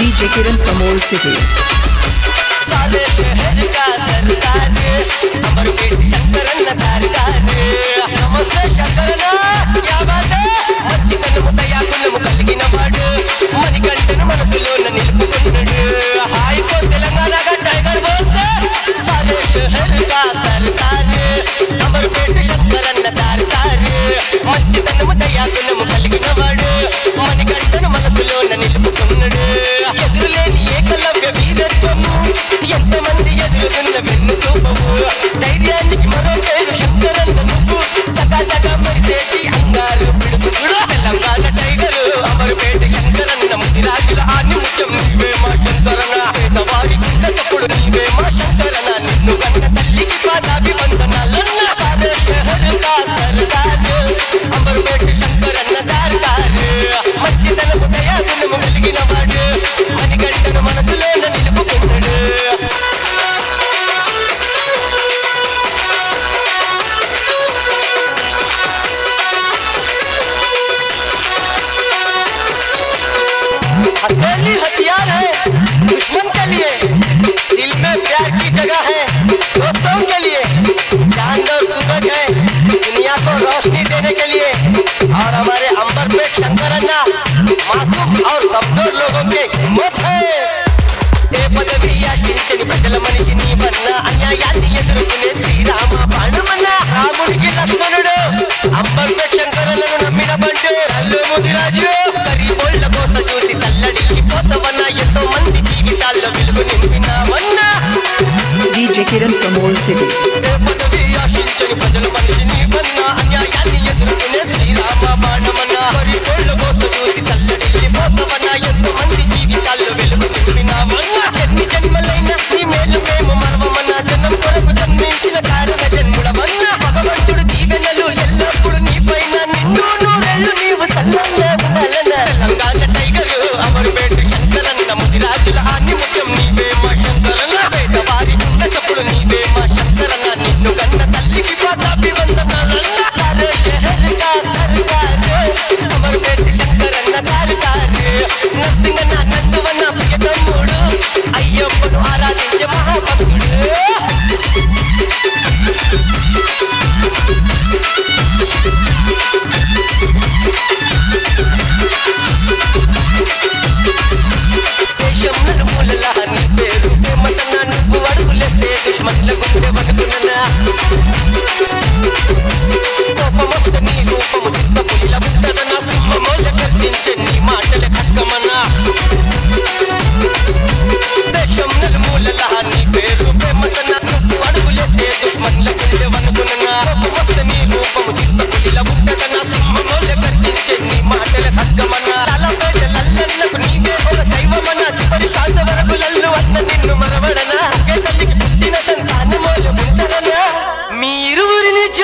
DJ Kiran from Old City. నమస్తే శంకరన యాబాత వచ్చి తను తయాగుణము కలిగిన వాడు మణికంటను మనసులోన నిలుపుకున్నాడు హాయికో మంచి తనము దయాగుణము living. మాసూమ్ ఆర్ కమ్జోర్ లోగో కే మోత్ హై ఏ పదవి ఆశించని ప్రజల మనిషి నీవన్న అన్యాయాన్ని ఎదుర్కొనే శ్రీరా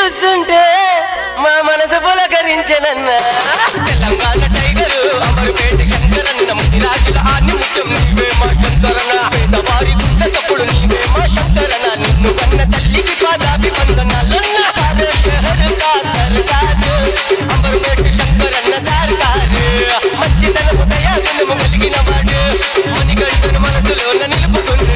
చూస్తుంటే మా మనసు పులకరించనన్న. తెలంగాణ టైగరు అమరుపేట శంకరన్న రాజుల ఆన్ని ముఖ్యం నీవే మా శంకరన్న. పేదవారి తప్పుడు నీవే మా శంకరన్న. నిన్ను కన్న తల్లికి పాదాభి వందనాలన్న సారే షహర్ కా సర్దారు. అమరుపేట శంకరన్న దార్కారు మంచి తలపు దయా కలిగిన వాడు. మనసులోన నిలుపుకుంటు